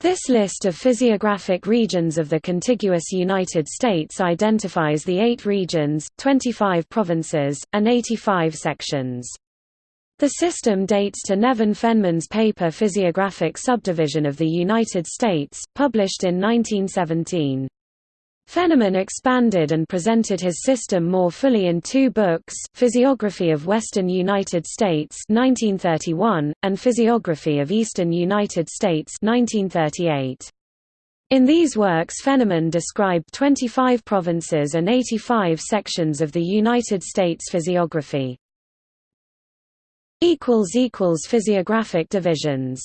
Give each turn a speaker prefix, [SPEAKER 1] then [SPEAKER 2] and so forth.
[SPEAKER 1] This list of physiographic regions of the contiguous United States identifies the eight regions, 25 provinces, and 85 sections. The system dates to Nevin Fenneman's paper Physiographic Subdivision of the United States, published in 1917. Fenneman expanded and presented his system more fully in two books, Physiography of Western United States 1931, and Physiography of Eastern United States 1938. In these works Fenneman described 25 provinces and 85 sections of the United States physiography. Physiographic divisions